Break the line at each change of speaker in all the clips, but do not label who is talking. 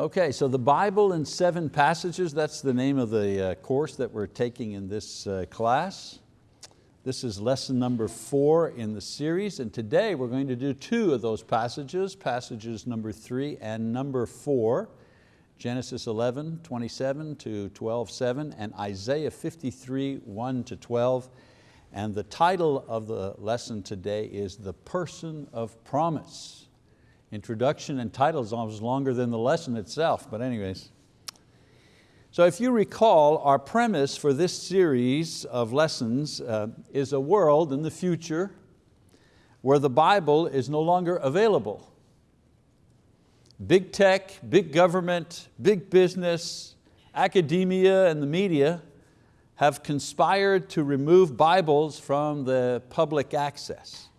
Okay, so the Bible in seven passages, that's the name of the uh, course that we're taking in this uh, class. This is lesson number four in the series, and today we're going to do two of those passages, passages number three and number four, Genesis 11, 27 to 12, 7, and Isaiah 53, 1 to 12. And the title of the lesson today is The Person of Promise. Introduction and title is almost longer than the lesson itself, but anyways. So if you recall, our premise for this series of lessons uh, is a world in the future where the Bible is no longer available. Big tech, big government, big business, academia and the media have conspired to remove Bibles from the public access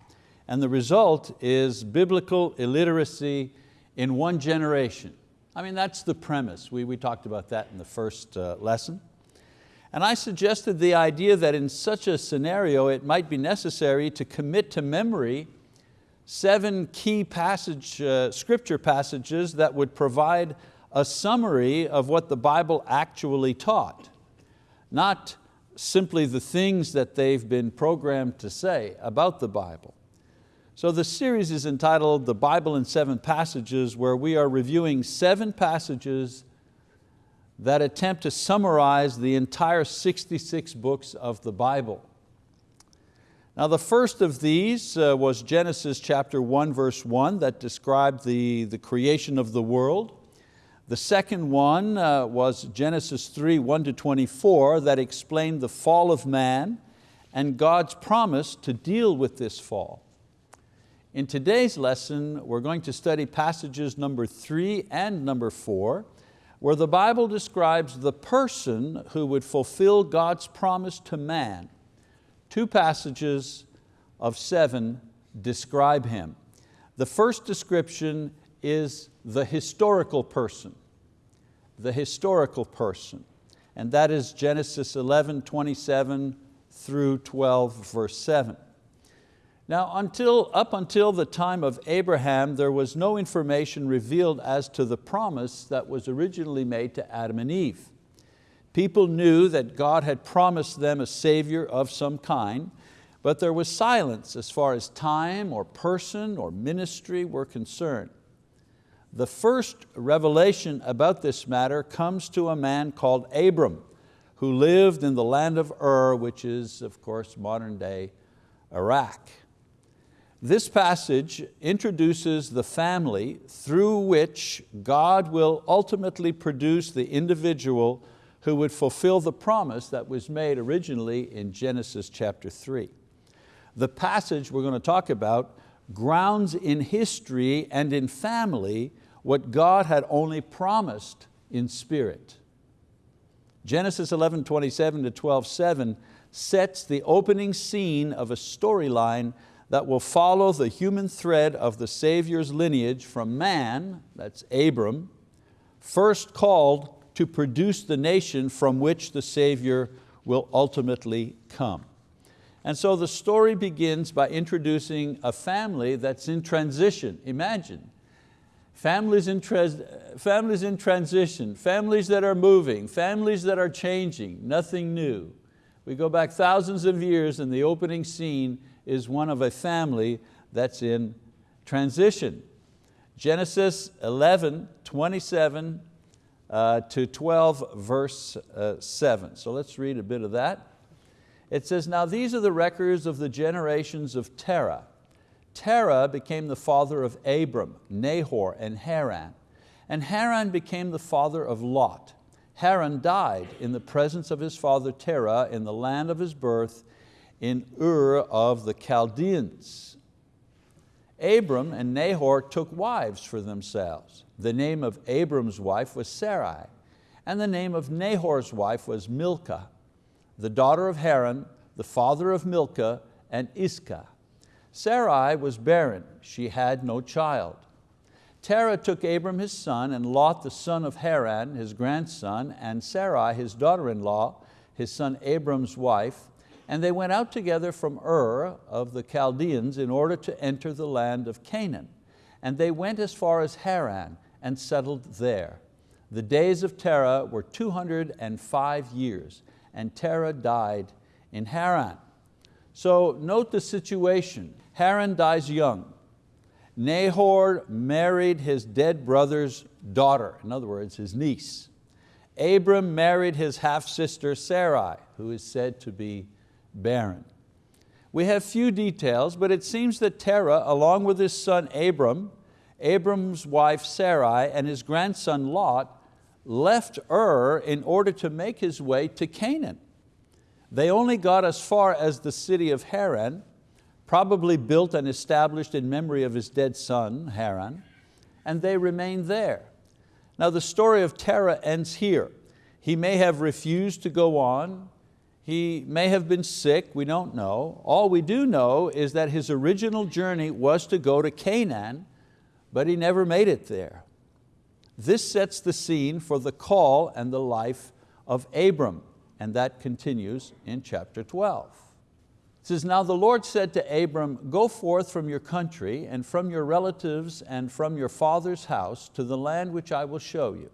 and the result is biblical illiteracy in one generation. I mean, that's the premise. We, we talked about that in the first uh, lesson. And I suggested the idea that in such a scenario it might be necessary to commit to memory seven key passage, uh, scripture passages that would provide a summary of what the Bible actually taught. Not simply the things that they've been programmed to say about the Bible. So the series is entitled The Bible in Seven Passages where we are reviewing seven passages that attempt to summarize the entire 66 books of the Bible. Now the first of these uh, was Genesis chapter 1 verse 1 that described the, the creation of the world. The second one uh, was Genesis 3, 1 to 24 that explained the fall of man and God's promise to deal with this fall. In today's lesson, we're going to study passages number three and number four, where the Bible describes the person who would fulfill God's promise to man. Two passages of seven describe him. The first description is the historical person, the historical person, and that is Genesis 11, 27 through 12, verse 7. Now, until, up until the time of Abraham, there was no information revealed as to the promise that was originally made to Adam and Eve. People knew that God had promised them a savior of some kind, but there was silence as far as time or person or ministry were concerned. The first revelation about this matter comes to a man called Abram, who lived in the land of Ur, which is, of course, modern day Iraq. This passage introduces the family through which God will ultimately produce the individual who would fulfill the promise that was made originally in Genesis chapter 3. The passage we're going to talk about grounds in history and in family what God had only promised in spirit. Genesis 11, 27 to 12, 7 sets the opening scene of a storyline that will follow the human thread of the Savior's lineage from man, that's Abram, first called to produce the nation from which the Savior will ultimately come. And so the story begins by introducing a family that's in transition. Imagine, families in, families in transition, families that are moving, families that are changing, nothing new. We go back thousands of years and the opening scene is one of a family that's in transition. Genesis 11, 27 uh, to 12, verse uh, 7. So let's read a bit of that. It says, now these are the records of the generations of Terah. Terah became the father of Abram, Nahor, and Haran. And Haran became the father of Lot. Haran died in the presence of his father Terah in the land of his birth in Ur of the Chaldeans. Abram and Nahor took wives for themselves. The name of Abram's wife was Sarai, and the name of Nahor's wife was Milcah, the daughter of Haran, the father of Milcah and Iscah. Sarai was barren, she had no child. Terah took Abram his son and Lot the son of Haran, his grandson, and Sarai his daughter-in-law, his son Abram's wife, and they went out together from Ur of the Chaldeans in order to enter the land of Canaan. And they went as far as Haran and settled there. The days of Terah were 205 years, and Terah died in Haran. So note the situation. Haran dies young. Nahor married his dead brother's daughter, in other words, his niece. Abram married his half-sister Sarai, who is said to be barren. We have few details, but it seems that Terah, along with his son Abram, Abram's wife Sarai, and his grandson Lot, left Ur in order to make his way to Canaan. They only got as far as the city of Haran, probably built and established in memory of his dead son, Haran, and they remained there. Now the story of Terah ends here. He may have refused to go on, he may have been sick, we don't know. All we do know is that his original journey was to go to Canaan, but he never made it there. This sets the scene for the call and the life of Abram, and that continues in chapter 12. It says, now the Lord said to Abram, go forth from your country and from your relatives and from your father's house to the land which I will show you.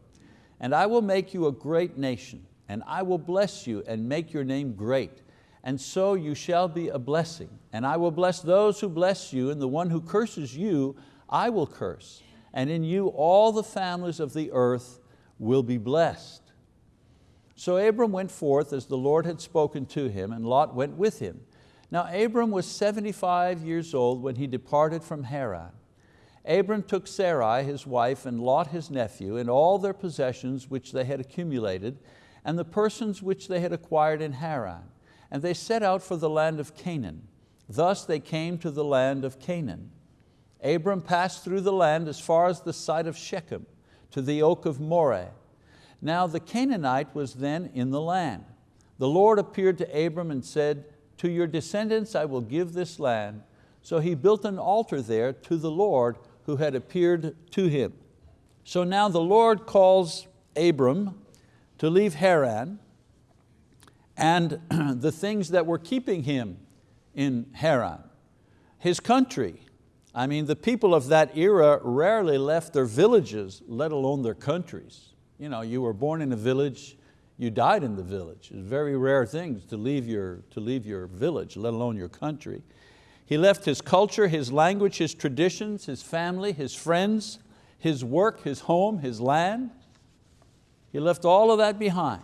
And I will make you a great nation, and I will bless you and make your name great. And so you shall be a blessing. And I will bless those who bless you, and the one who curses you, I will curse and in you all the families of the earth will be blessed. So Abram went forth as the Lord had spoken to him, and Lot went with him. Now Abram was 75 years old when he departed from Haran. Abram took Sarai, his wife, and Lot, his nephew, and all their possessions which they had accumulated, and the persons which they had acquired in Haran. And they set out for the land of Canaan. Thus they came to the land of Canaan. Abram passed through the land as far as the site of Shechem, to the oak of Moreh. Now the Canaanite was then in the land. The Lord appeared to Abram and said, to your descendants I will give this land. So he built an altar there to the Lord who had appeared to him. So now the Lord calls Abram to leave Haran and the things that were keeping him in Haran, his country, I mean, the people of that era rarely left their villages, let alone their countries. You, know, you were born in a village, you died in the village. It's very rare things to leave, your, to leave your village, let alone your country. He left his culture, his language, his traditions, his family, his friends, his work, his home, his land. He left all of that behind.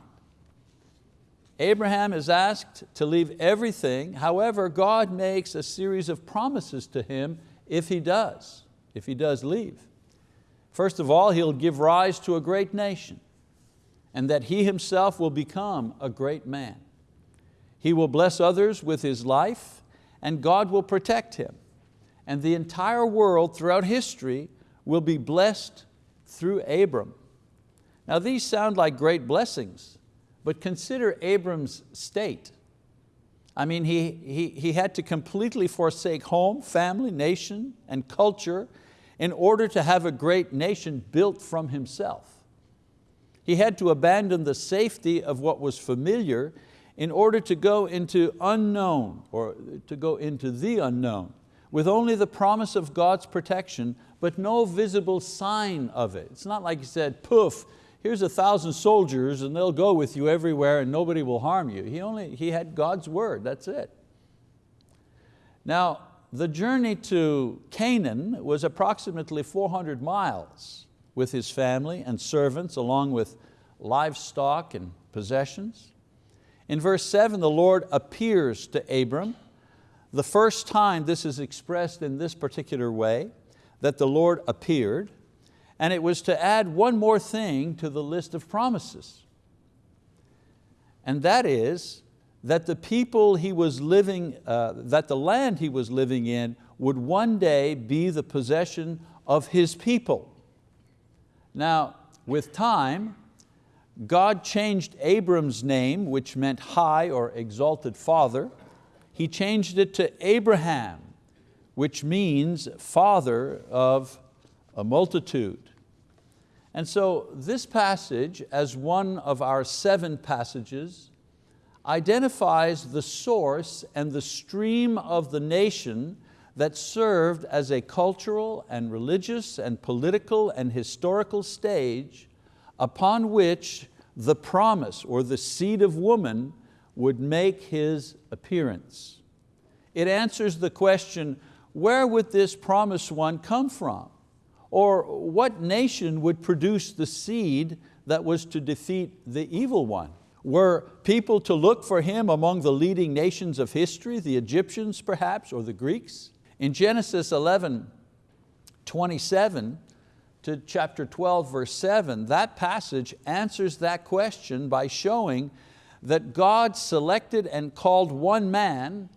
Abraham is asked to leave everything. However, God makes a series of promises to him if he does, if he does leave. First of all, he'll give rise to a great nation and that he himself will become a great man. He will bless others with his life and God will protect him. And the entire world throughout history will be blessed through Abram. Now these sound like great blessings, but consider Abram's state. I mean, he, he, he had to completely forsake home, family, nation, and culture in order to have a great nation built from himself. He had to abandon the safety of what was familiar in order to go into unknown, or to go into the unknown, with only the promise of God's protection, but no visible sign of it. It's not like he said, poof, here's a thousand soldiers and they'll go with you everywhere and nobody will harm you. He, only, he had God's word, that's it. Now, the journey to Canaan was approximately 400 miles with his family and servants along with livestock and possessions. In verse seven, the Lord appears to Abram. The first time this is expressed in this particular way, that the Lord appeared, and it was to add one more thing to the list of promises. And that is that the people he was living, uh, that the land he was living in would one day be the possession of his people. Now, with time, God changed Abram's name, which meant high or exalted father. He changed it to Abraham, which means father of a multitude. And so this passage, as one of our seven passages, identifies the source and the stream of the nation that served as a cultural and religious and political and historical stage upon which the promise or the seed of woman would make his appearance. It answers the question, where would this promised one come from? Or what nation would produce the seed that was to defeat the evil one? Were people to look for him among the leading nations of history, the Egyptians perhaps, or the Greeks? In Genesis 11, 27 to chapter 12, verse 7, that passage answers that question by showing that God selected and called one man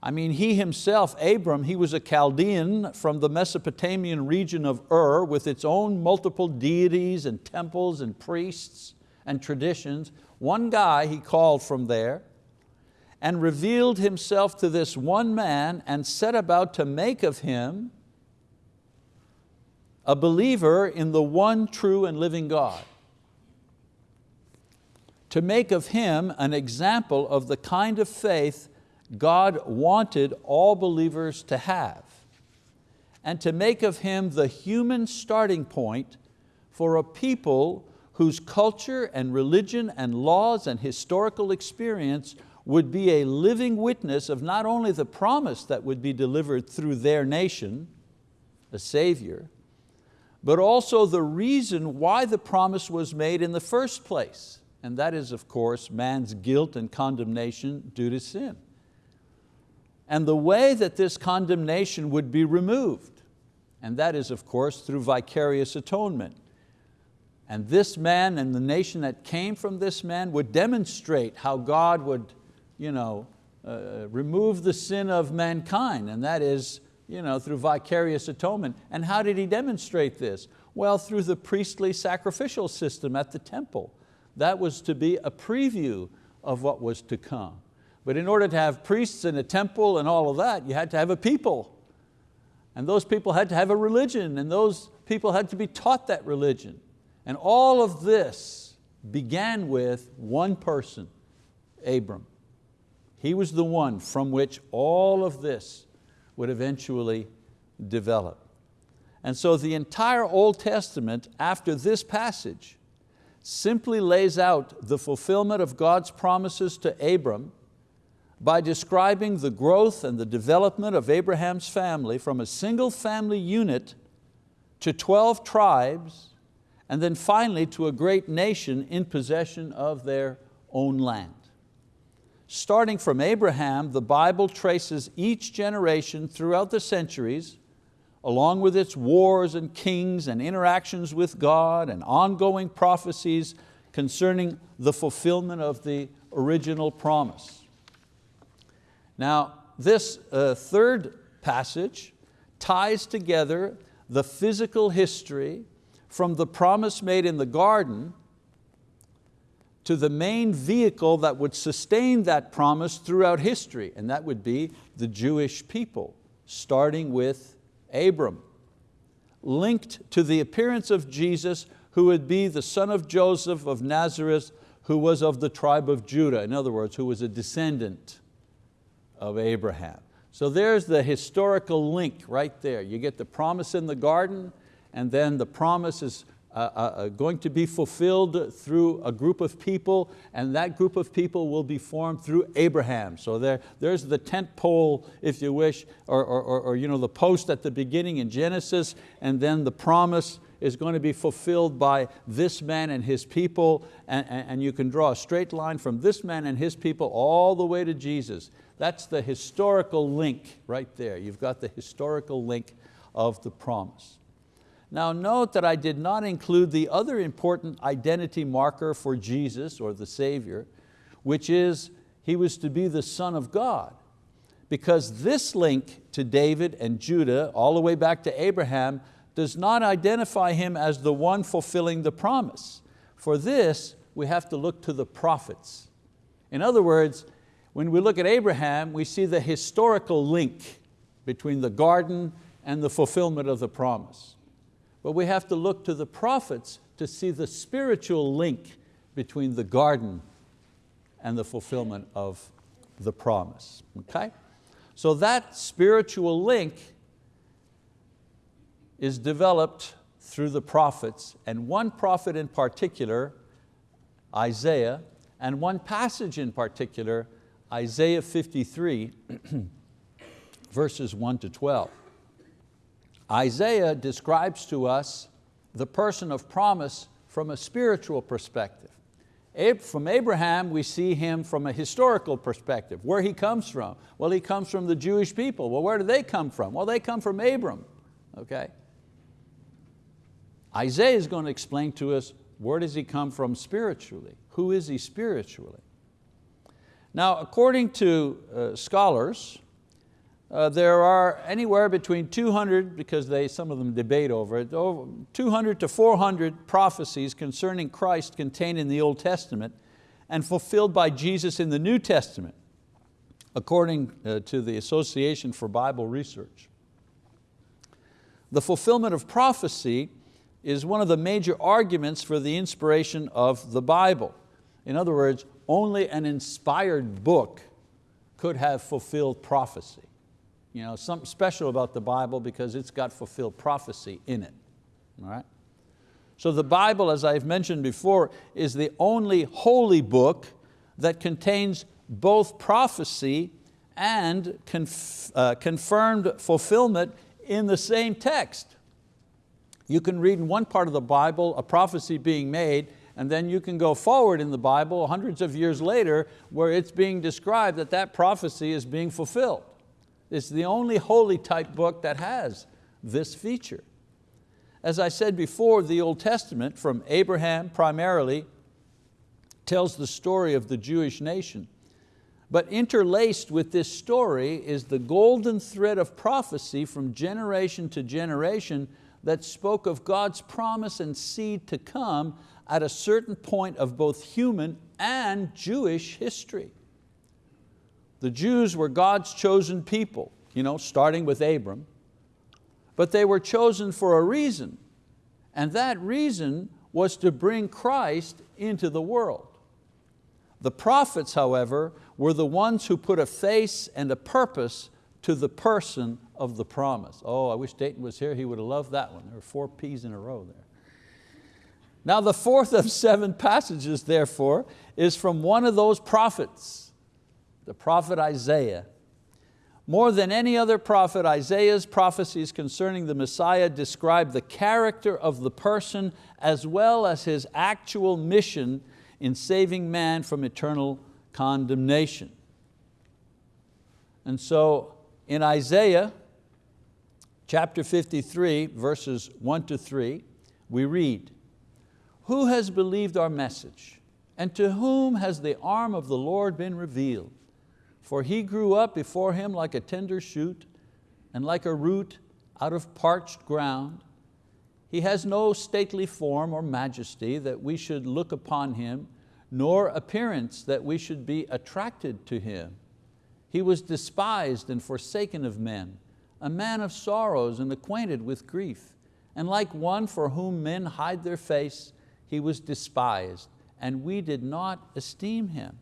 I mean, he himself, Abram, he was a Chaldean from the Mesopotamian region of Ur with its own multiple deities and temples and priests and traditions. One guy he called from there and revealed himself to this one man and set about to make of him a believer in the one true and living God. To make of him an example of the kind of faith God wanted all believers to have and to make of him the human starting point for a people whose culture and religion and laws and historical experience would be a living witness of not only the promise that would be delivered through their nation, a Savior, but also the reason why the promise was made in the first place. And that is, of course, man's guilt and condemnation due to sin. And the way that this condemnation would be removed, and that is, of course, through vicarious atonement. And this man and the nation that came from this man would demonstrate how God would you know, uh, remove the sin of mankind, and that is you know, through vicarious atonement. And how did He demonstrate this? Well, through the priestly sacrificial system at the temple. That was to be a preview of what was to come. But in order to have priests and a temple and all of that, you had to have a people. And those people had to have a religion, and those people had to be taught that religion. And all of this began with one person, Abram. He was the one from which all of this would eventually develop. And so the entire Old Testament after this passage simply lays out the fulfillment of God's promises to Abram by describing the growth and the development of Abraham's family from a single family unit to 12 tribes and then finally to a great nation in possession of their own land. Starting from Abraham, the Bible traces each generation throughout the centuries, along with its wars and kings and interactions with God and ongoing prophecies concerning the fulfillment of the original promise. Now, this uh, third passage ties together the physical history from the promise made in the garden to the main vehicle that would sustain that promise throughout history, and that would be the Jewish people, starting with Abram. Linked to the appearance of Jesus, who would be the son of Joseph of Nazareth, who was of the tribe of Judah, in other words, who was a descendant of Abraham. So there's the historical link right there. You get the promise in the garden, and then the promise is uh, uh, uh, going to be fulfilled through a group of people, and that group of people will be formed through Abraham. So there, there's the tent pole, if you wish, or, or, or you know, the post at the beginning in Genesis, and then the promise is going to be fulfilled by this man and his people, and, and you can draw a straight line from this man and his people all the way to Jesus. That's the historical link right there. You've got the historical link of the promise. Now note that I did not include the other important identity marker for Jesus or the Savior, which is He was to be the Son of God. Because this link to David and Judah, all the way back to Abraham, does not identify Him as the one fulfilling the promise. For this, we have to look to the prophets. In other words, when we look at Abraham, we see the historical link between the garden and the fulfillment of the promise. But we have to look to the prophets to see the spiritual link between the garden and the fulfillment of the promise, okay? So that spiritual link is developed through the prophets, and one prophet in particular, Isaiah, and one passage in particular, Isaiah 53, verses 1 to 12. Isaiah describes to us the person of promise from a spiritual perspective. From Abraham, we see him from a historical perspective, where he comes from. Well, he comes from the Jewish people. Well, where do they come from? Well, they come from Abram, okay? Isaiah is going to explain to us where does he come from spiritually? Who is he spiritually? Now, according to uh, scholars, uh, there are anywhere between 200, because they, some of them debate over it, over 200 to 400 prophecies concerning Christ contained in the Old Testament and fulfilled by Jesus in the New Testament, according uh, to the Association for Bible Research. The fulfillment of prophecy is one of the major arguments for the inspiration of the Bible. In other words, only an inspired book could have fulfilled prophecy. You know, something special about the Bible because it's got fulfilled prophecy in it. All right? So the Bible, as I've mentioned before, is the only holy book that contains both prophecy and conf uh, confirmed fulfillment in the same text. You can read in one part of the Bible a prophecy being made and then you can go forward in the Bible hundreds of years later where it's being described that that prophecy is being fulfilled. It's the only holy type book that has this feature. As I said before, the Old Testament, from Abraham primarily, tells the story of the Jewish nation. But interlaced with this story is the golden thread of prophecy from generation to generation that spoke of God's promise and seed to come at a certain point of both human and Jewish history. The Jews were God's chosen people, you know, starting with Abram, but they were chosen for a reason, and that reason was to bring Christ into the world. The prophets, however, were the ones who put a face and a purpose to the person of the promise. Oh, I wish Dayton was here, he would have loved that one. There were four P's in a row there. Now the fourth of seven passages, therefore, is from one of those prophets the prophet Isaiah. More than any other prophet, Isaiah's prophecies concerning the Messiah describe the character of the person as well as his actual mission in saving man from eternal condemnation. And so in Isaiah chapter 53, verses one to three, we read, who has believed our message? And to whom has the arm of the Lord been revealed? For he grew up before him like a tender shoot and like a root out of parched ground. He has no stately form or majesty that we should look upon him, nor appearance that we should be attracted to him. He was despised and forsaken of men, a man of sorrows and acquainted with grief. And like one for whom men hide their face, he was despised, and we did not esteem him.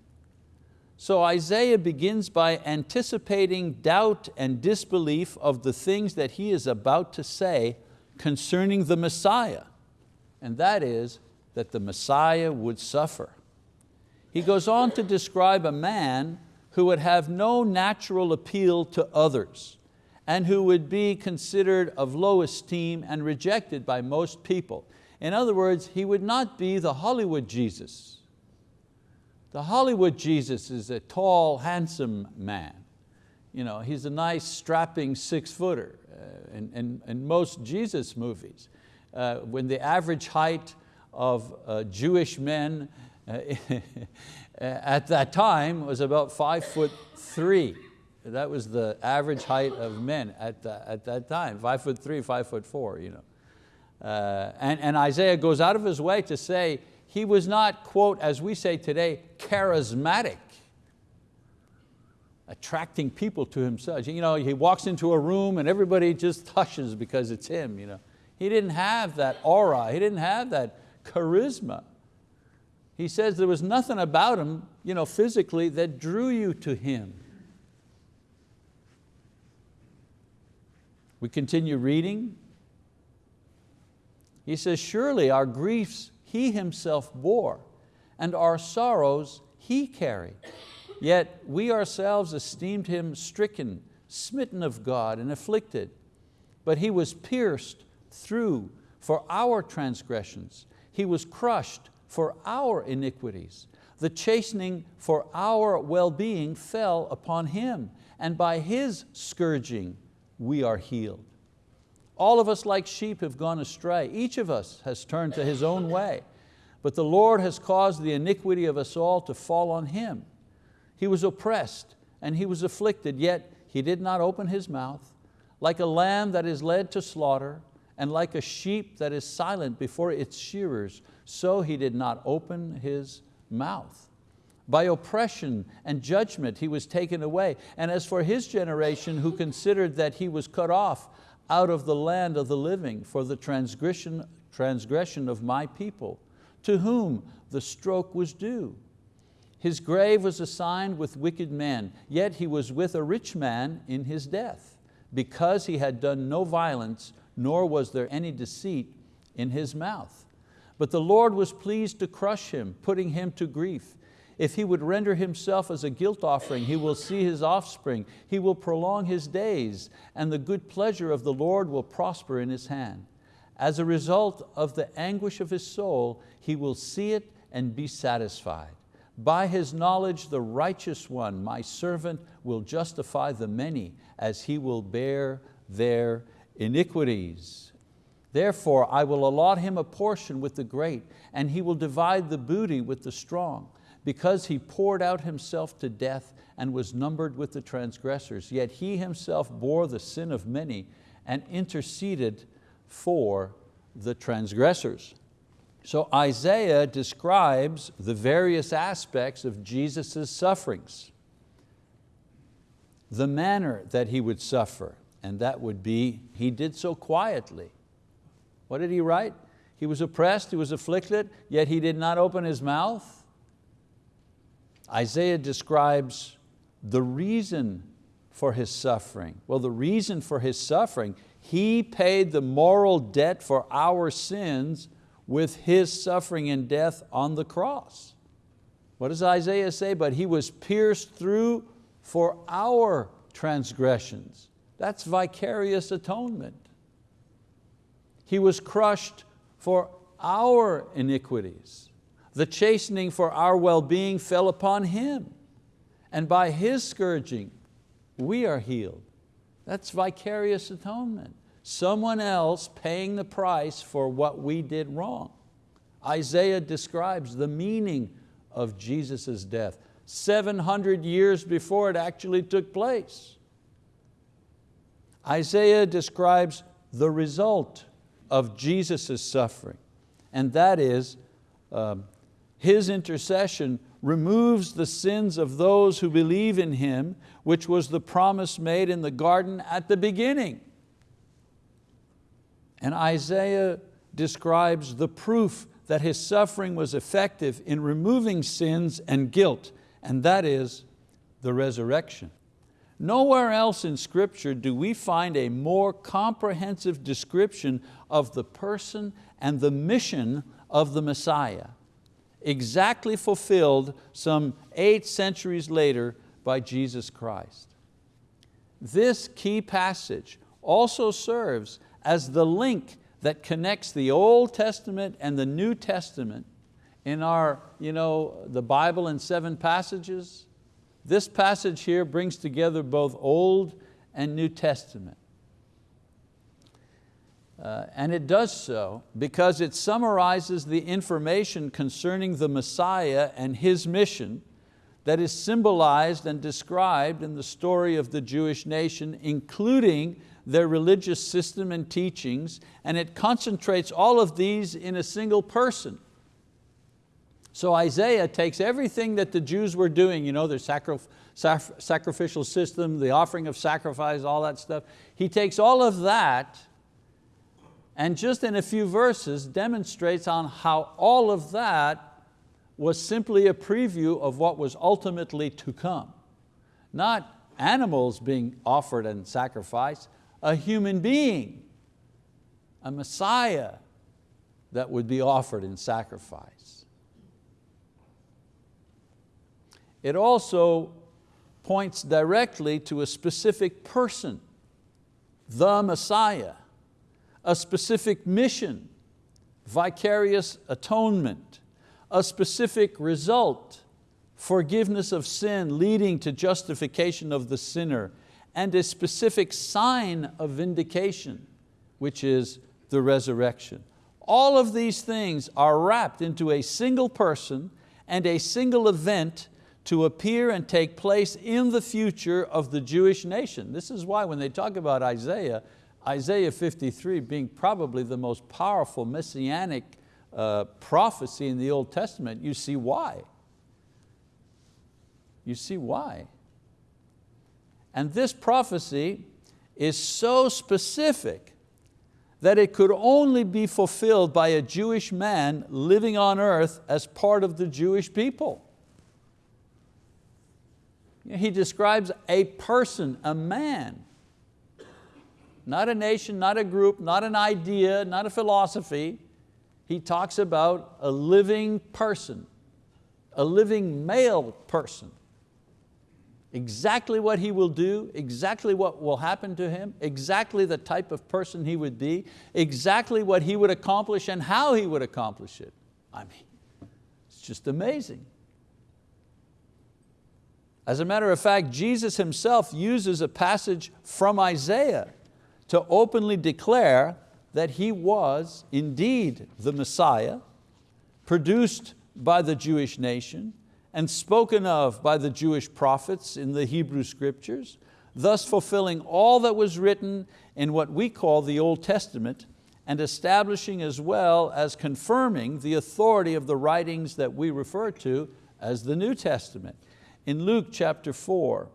So Isaiah begins by anticipating doubt and disbelief of the things that he is about to say concerning the Messiah, and that is that the Messiah would suffer. He goes on to describe a man who would have no natural appeal to others and who would be considered of low esteem and rejected by most people. In other words, he would not be the Hollywood Jesus the Hollywood Jesus is a tall, handsome man. You know, he's a nice, strapping six footer uh, in, in, in, most Jesus movies. Uh, when the average height of uh, Jewish men uh, at that time was about five foot three. That was the average height of men at, the, at that time, five foot three, five foot four. You know. Uh, and, and Isaiah goes out of his way to say, he was not, quote, as we say today, charismatic, attracting people to himself. You know, he walks into a room and everybody just hushes because it's him. You know. He didn't have that aura, he didn't have that charisma. He says there was nothing about him you know, physically that drew you to him. We continue reading. He says, surely our griefs He Himself bore, and our sorrows He carried. Yet we ourselves esteemed Him stricken, smitten of God, and afflicted. But He was pierced through for our transgressions. He was crushed for our iniquities. The chastening for our well-being fell upon Him, and by His scourging we are healed. All of us like sheep have gone astray. Each of us has turned to his own way. But the Lord has caused the iniquity of us all to fall on Him. He was oppressed and He was afflicted, yet He did not open His mouth. Like a lamb that is led to slaughter, and like a sheep that is silent before its shearers, so He did not open His mouth. By oppression and judgment He was taken away. And as for His generation who considered that He was cut off out of the land of the living for the transgression, transgression of my people, to whom the stroke was due. His grave was assigned with wicked men, yet he was with a rich man in his death, because he had done no violence, nor was there any deceit in his mouth. But the Lord was pleased to crush him, putting him to grief. If he would render himself as a guilt offering, he will see his offspring, he will prolong his days, and the good pleasure of the Lord will prosper in his hand. As a result of the anguish of his soul, he will see it and be satisfied. By his knowledge, the righteous one, my servant, will justify the many, as he will bear their iniquities. Therefore, I will allot him a portion with the great, and he will divide the booty with the strong, because he poured out himself to death and was numbered with the transgressors. Yet he himself bore the sin of many and interceded for the transgressors. So Isaiah describes the various aspects of Jesus' sufferings. The manner that He would suffer, and that would be, He did so quietly. What did He write? He was oppressed, He was afflicted, yet He did not open His mouth. Isaiah describes the reason for His suffering. Well, the reason for His suffering, He paid the moral debt for our sins with His suffering and death on the cross. What does Isaiah say? But He was pierced through for our transgressions. That's vicarious atonement. He was crushed for our iniquities. The chastening for our well-being fell upon Him. And by His scourging, we are healed. That's vicarious atonement someone else paying the price for what we did wrong. Isaiah describes the meaning of Jesus' death 700 years before it actually took place. Isaiah describes the result of Jesus' suffering, and that is um, His intercession removes the sins of those who believe in Him, which was the promise made in the garden at the beginning. And Isaiah describes the proof that his suffering was effective in removing sins and guilt, and that is the resurrection. Nowhere else in scripture do we find a more comprehensive description of the person and the mission of the Messiah, exactly fulfilled some eight centuries later by Jesus Christ. This key passage also serves as the link that connects the Old Testament and the New Testament in our, you know, the Bible in seven passages. This passage here brings together both Old and New Testament. Uh, and it does so because it summarizes the information concerning the Messiah and His mission that is symbolized and described in the story of the Jewish nation, including their religious system and teachings, and it concentrates all of these in a single person. So Isaiah takes everything that the Jews were doing, you know, their sacri sacrificial system, the offering of sacrifice, all that stuff. He takes all of that and just in a few verses demonstrates on how all of that was simply a preview of what was ultimately to come. Not animals being offered and sacrificed, a human being, a Messiah that would be offered in sacrifice. It also points directly to a specific person, the Messiah, a specific mission, vicarious atonement, a specific result, forgiveness of sin leading to justification of the sinner, and a specific sign of vindication, which is the resurrection. All of these things are wrapped into a single person and a single event to appear and take place in the future of the Jewish nation. This is why when they talk about Isaiah, Isaiah 53 being probably the most powerful messianic uh, prophecy in the Old Testament, you see why. You see why. And this prophecy is so specific that it could only be fulfilled by a Jewish man living on earth as part of the Jewish people. He describes a person, a man, not a nation, not a group, not an idea, not a philosophy. He talks about a living person, a living male person. Exactly what he will do, exactly what will happen to him, exactly the type of person he would be, exactly what he would accomplish and how he would accomplish it. I mean, it's just amazing. As a matter of fact, Jesus himself uses a passage from Isaiah to openly declare that He was indeed the Messiah, produced by the Jewish nation and spoken of by the Jewish prophets in the Hebrew scriptures, thus fulfilling all that was written in what we call the Old Testament and establishing as well as confirming the authority of the writings that we refer to as the New Testament. In Luke chapter four,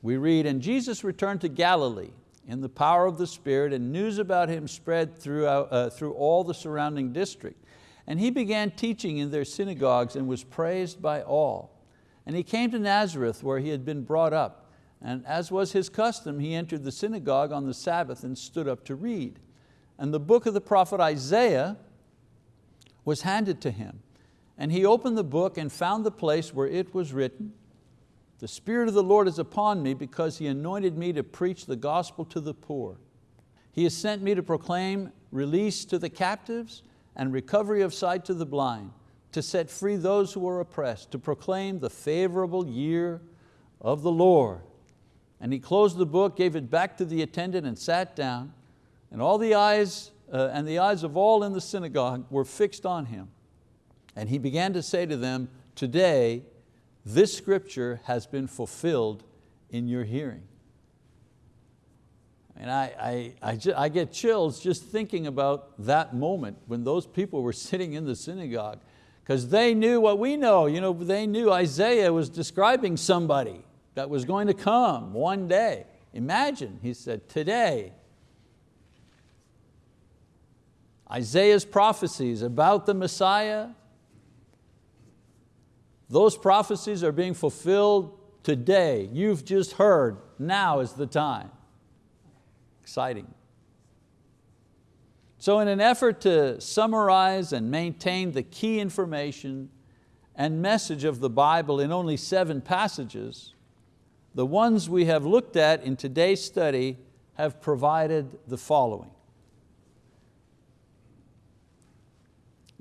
we read, and Jesus returned to Galilee in the power of the Spirit and news about Him spread throughout, uh, through all the surrounding district. And He began teaching in their synagogues and was praised by all. And He came to Nazareth where He had been brought up. And as was His custom, He entered the synagogue on the Sabbath and stood up to read. And the book of the prophet Isaiah was handed to Him. And he opened the book and found the place where it was written, the Spirit of the Lord is upon me because He anointed me to preach the gospel to the poor. He has sent me to proclaim release to the captives and recovery of sight to the blind, to set free those who are oppressed, to proclaim the favorable year of the Lord. And he closed the book, gave it back to the attendant and sat down, and all the eyes, uh, and the eyes of all in the synagogue were fixed on him. And he began to say to them, today this scripture has been fulfilled in your hearing. And I, I, I, I, get chills just thinking about that moment when those people were sitting in the synagogue because they knew what we know. You know, they knew Isaiah was describing somebody that was going to come one day. Imagine, he said, today. Isaiah's prophecies about the Messiah those prophecies are being fulfilled today. You've just heard, now is the time. Exciting. So in an effort to summarize and maintain the key information and message of the Bible in only seven passages, the ones we have looked at in today's study have provided the following.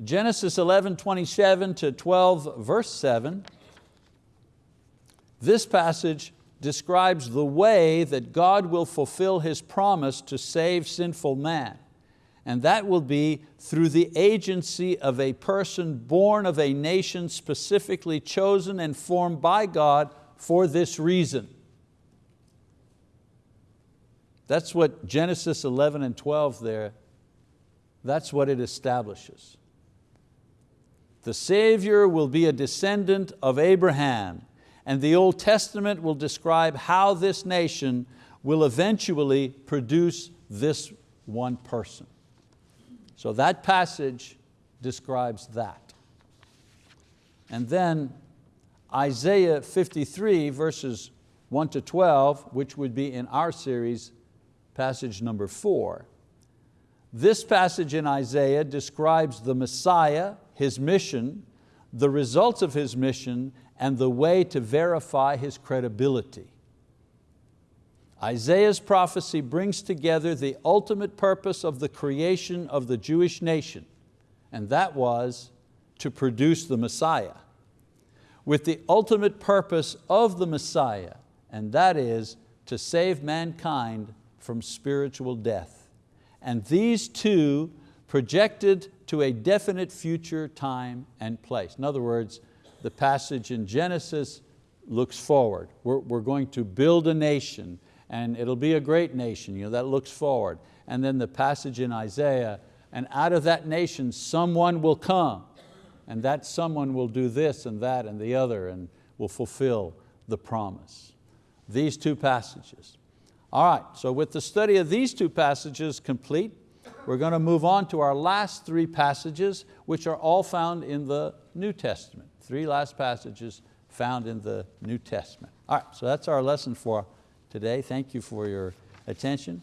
Genesis 11, 27 to 12, verse 7, this passage describes the way that God will fulfill His promise to save sinful man. And that will be through the agency of a person born of a nation specifically chosen and formed by God for this reason. That's what Genesis 11 and 12 there, that's what it establishes. The Savior will be a descendant of Abraham and the Old Testament will describe how this nation will eventually produce this one person. So that passage describes that. And then Isaiah 53 verses 1 to 12, which would be in our series, passage number four. This passage in Isaiah describes the Messiah, His mission, the results of His mission, and the way to verify His credibility. Isaiah's prophecy brings together the ultimate purpose of the creation of the Jewish nation, and that was to produce the Messiah, with the ultimate purpose of the Messiah, and that is to save mankind from spiritual death. And these two projected to a definite future time and place. In other words, the passage in Genesis looks forward. We're, we're going to build a nation and it'll be a great nation, you know, that looks forward. And then the passage in Isaiah, and out of that nation someone will come, and that someone will do this and that and the other and will fulfill the promise. These two passages. All right, so with the study of these two passages complete, we're going to move on to our last three passages, which are all found in the New Testament. Three last passages found in the New Testament. All right, so that's our lesson for today. Thank you for your attention.